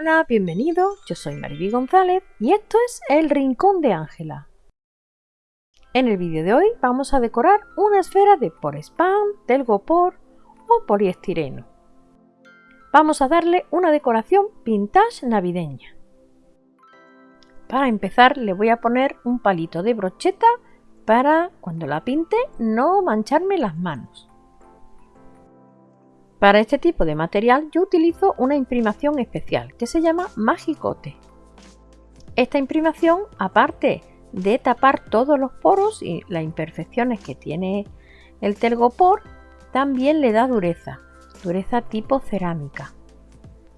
Hola, bienvenido, yo soy Mariby González y esto es El Rincón de Ángela. En el vídeo de hoy vamos a decorar una esfera de spam, telgopor o poliestireno. Vamos a darle una decoración vintage navideña. Para empezar le voy a poner un palito de brocheta para cuando la pinte no mancharme las manos. Para este tipo de material yo utilizo una imprimación especial que se llama Magicote. Esta imprimación, aparte de tapar todos los poros y las imperfecciones que tiene el telgopor, también le da dureza, dureza tipo cerámica.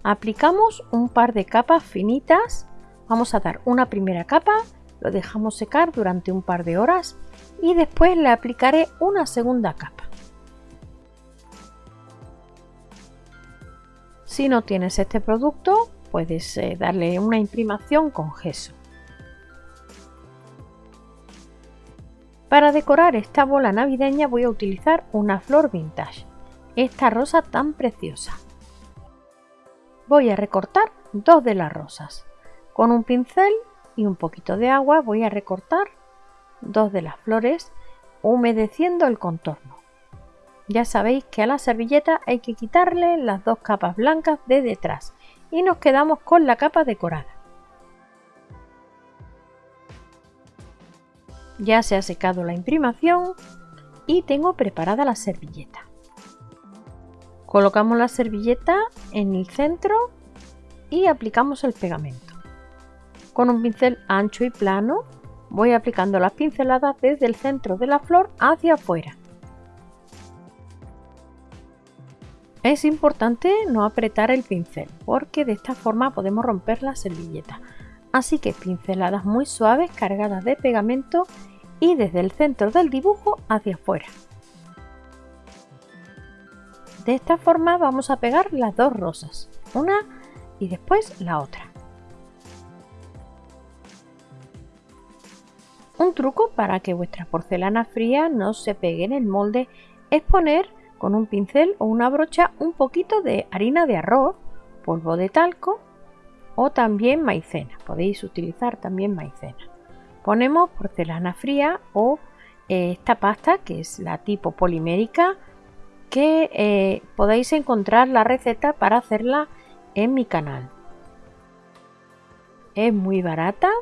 Aplicamos un par de capas finitas, vamos a dar una primera capa, lo dejamos secar durante un par de horas y después le aplicaré una segunda capa. Si no tienes este producto, puedes eh, darle una imprimación con gesso. Para decorar esta bola navideña voy a utilizar una flor vintage, esta rosa tan preciosa. Voy a recortar dos de las rosas. Con un pincel y un poquito de agua voy a recortar dos de las flores humedeciendo el contorno. Ya sabéis que a la servilleta hay que quitarle las dos capas blancas de detrás y nos quedamos con la capa decorada. Ya se ha secado la imprimación y tengo preparada la servilleta. Colocamos la servilleta en el centro y aplicamos el pegamento. Con un pincel ancho y plano voy aplicando las pinceladas desde el centro de la flor hacia afuera. Es importante no apretar el pincel porque de esta forma podemos romper la servilleta. Así que pinceladas muy suaves cargadas de pegamento y desde el centro del dibujo hacia afuera. De esta forma vamos a pegar las dos rosas, una y después la otra. Un truco para que vuestra porcelana fría no se pegue en el molde es poner con un pincel o una brocha un poquito de harina de arroz, polvo de talco o también maicena. Podéis utilizar también maicena. Ponemos porcelana fría o eh, esta pasta que es la tipo polimérica que eh, podéis encontrar la receta para hacerla en mi canal. Es muy barata,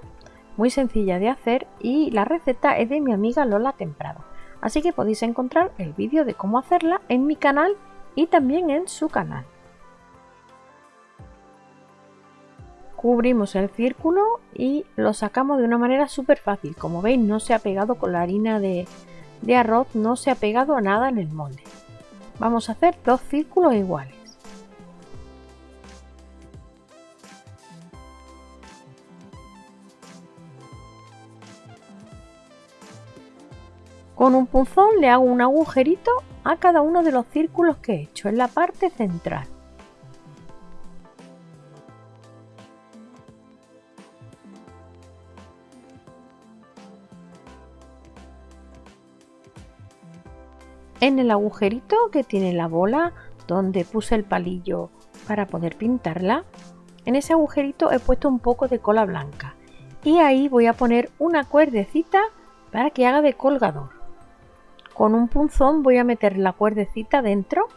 muy sencilla de hacer y la receta es de mi amiga Lola Temprado así que podéis encontrar el vídeo de cómo hacerla en mi canal y también en su canal. Cubrimos el círculo y lo sacamos de una manera súper fácil. Como veis no se ha pegado con la harina de, de arroz, no se ha pegado a nada en el molde. Vamos a hacer dos círculos iguales. Con un punzón le hago un agujerito a cada uno de los círculos que he hecho en la parte central. En el agujerito que tiene la bola donde puse el palillo para poder pintarla, en ese agujerito he puesto un poco de cola blanca y ahí voy a poner una cuerdecita para que haga de colgador. Con un punzón voy a meter la cuerdecita dentro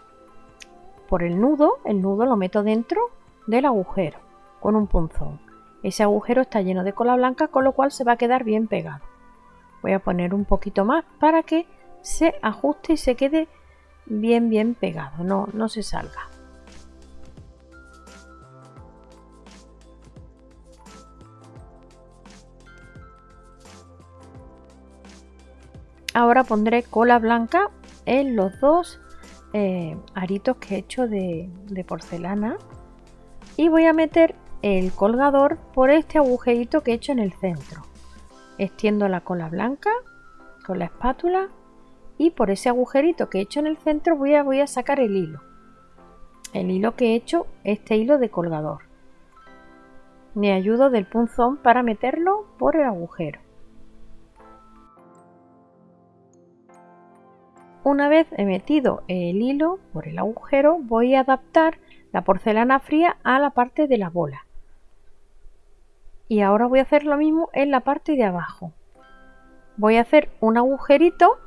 por el nudo, el nudo lo meto dentro del agujero con un punzón. Ese agujero está lleno de cola blanca con lo cual se va a quedar bien pegado. Voy a poner un poquito más para que se ajuste y se quede bien bien pegado, no, no se salga. Ahora pondré cola blanca en los dos eh, aritos que he hecho de, porcelana y voy a meter el colgador por este agujerito que he hecho en el centro. Extiendo la cola blanca con la espátula y por ese agujerito que he hecho en el centro voy a, voy a sacar el hilo. El hilo que he hecho, este hilo de colgador. Me ayudo del punzón para meterlo por el agujero. Una vez he metido el hilo por el agujero voy a adaptar la porcelana fría a la parte de la bola. y ahora voy a hacer lo mismo en la parte de abajo. Voy a hacer un agujerito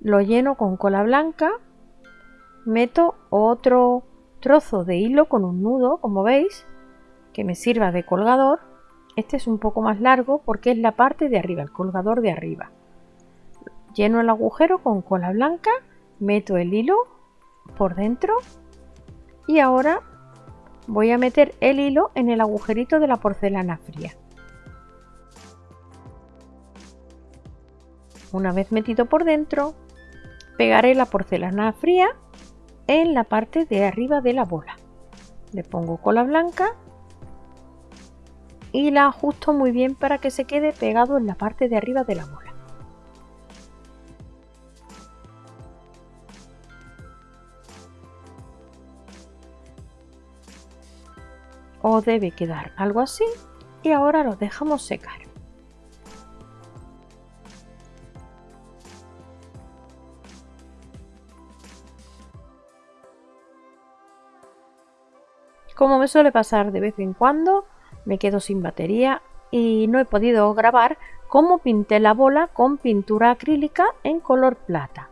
lo lleno con cola blanca meto otro trozo de hilo con un nudo como veis que me sirva de colgador. Este es un poco más largo porque es la parte de arriba el colgador de arriba lleno el agujero con cola blanca meto el hilo por dentro y ahora voy a meter el hilo en el agujerito de la porcelana fría. Una vez metido por dentro, pegaré la porcelana fría en la parte de arriba de la bola. Le pongo cola blanca y la ajusto muy bien para que se quede pegado en la parte de arriba de la bola. O debe quedar algo así y ahora lo dejamos secar. Como me suele pasar de vez en cuando, me quedo sin batería y no he podido grabar cómo pinté la bola con pintura acrílica en color plata.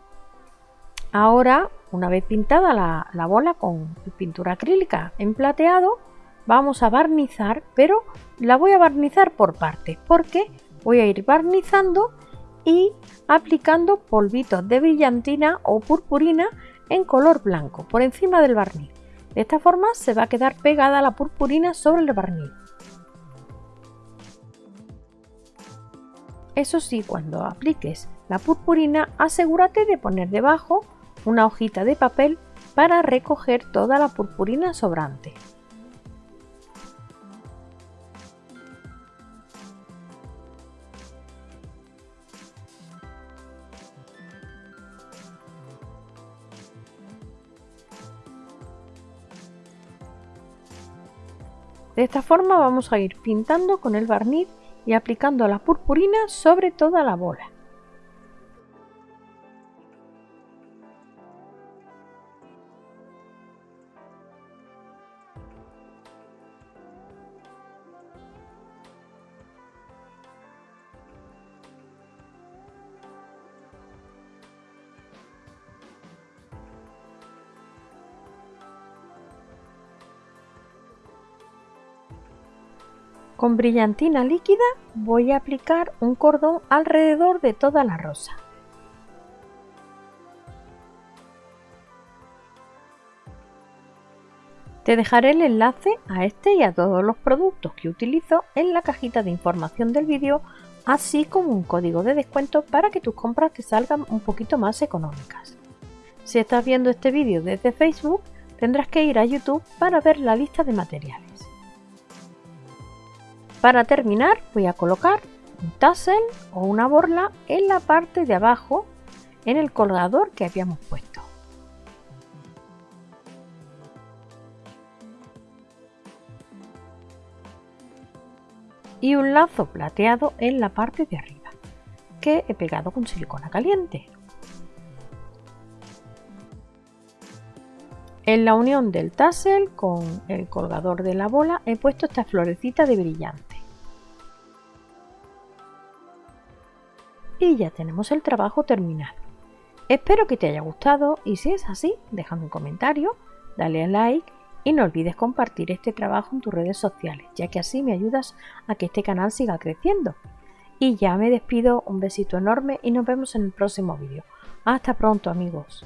Ahora, una vez pintada la, la bola con pintura acrílica en plateado, vamos a barnizar, pero la voy a barnizar por partes, porque voy a ir barnizando y aplicando polvitos de brillantina o purpurina en color blanco por encima del barniz. De esta forma se va a quedar pegada la purpurina sobre el barniz. Eso sí, cuando apliques la purpurina, asegúrate de poner debajo una hojita de papel para recoger toda la purpurina sobrante. De esta forma vamos a ir pintando con el barniz y aplicando la purpurina sobre toda la bola. Con brillantina líquida voy a aplicar un cordón alrededor de toda la rosa. Te dejaré el enlace a este y a todos los productos que utilizo en la cajita de información del vídeo, así como un código de descuento para que tus compras te salgan un poquito más económicas. Si estás viendo este vídeo desde Facebook, tendrás que ir a YouTube para ver la lista de materiales. Para terminar voy a colocar un tassel o una borla en la parte de abajo en el colgador que habíamos puesto. Y un lazo plateado en la parte de arriba que he pegado con silicona caliente. En la unión del tassel con el colgador de la bola he puesto esta florecita de brillante. Y ya tenemos el trabajo terminado. Espero que te haya gustado y si es así, déjame un comentario, dale a like y no olvides compartir este trabajo en tus redes sociales, ya que así me ayudas a que este canal siga creciendo. Y ya me despido, un besito enorme y nos vemos en el próximo vídeo. Hasta pronto amigos.